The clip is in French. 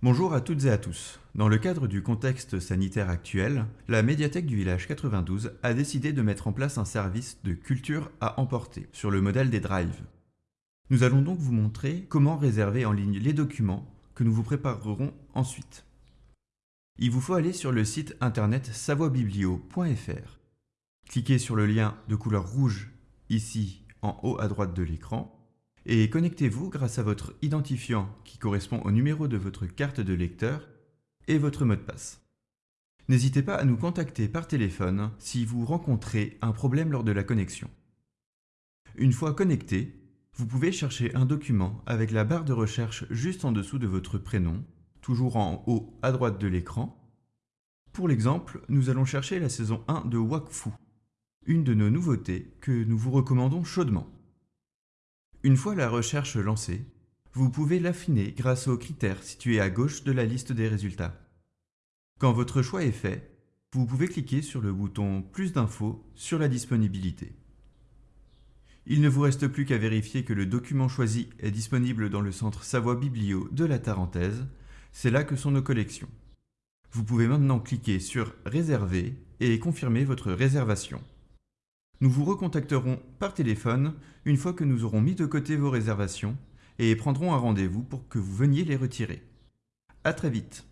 Bonjour à toutes et à tous. Dans le cadre du contexte sanitaire actuel, la médiathèque du village 92 a décidé de mettre en place un service de culture à emporter sur le modèle des drives. Nous allons donc vous montrer comment réserver en ligne les documents que nous vous préparerons ensuite. Il vous faut aller sur le site internet savoibiblio.fr. Cliquez sur le lien de couleur rouge ici en haut à droite de l'écran et connectez-vous grâce à votre identifiant qui correspond au numéro de votre carte de lecteur et votre mot de passe. N'hésitez pas à nous contacter par téléphone si vous rencontrez un problème lors de la connexion. Une fois connecté, vous pouvez chercher un document avec la barre de recherche juste en dessous de votre prénom, toujours en haut à droite de l'écran. Pour l'exemple, nous allons chercher la saison 1 de Wakfu, une de nos nouveautés que nous vous recommandons chaudement. Une fois la recherche lancée, vous pouvez l'affiner grâce aux critères situés à gauche de la liste des résultats. Quand votre choix est fait, vous pouvez cliquer sur le bouton « Plus d'infos » sur la disponibilité. Il ne vous reste plus qu'à vérifier que le document choisi est disponible dans le centre Savoie Biblio de la Tarentaise, c'est là que sont nos collections. Vous pouvez maintenant cliquer sur « Réserver » et confirmer votre réservation. Nous vous recontacterons par téléphone une fois que nous aurons mis de côté vos réservations et prendrons un rendez-vous pour que vous veniez les retirer. À très vite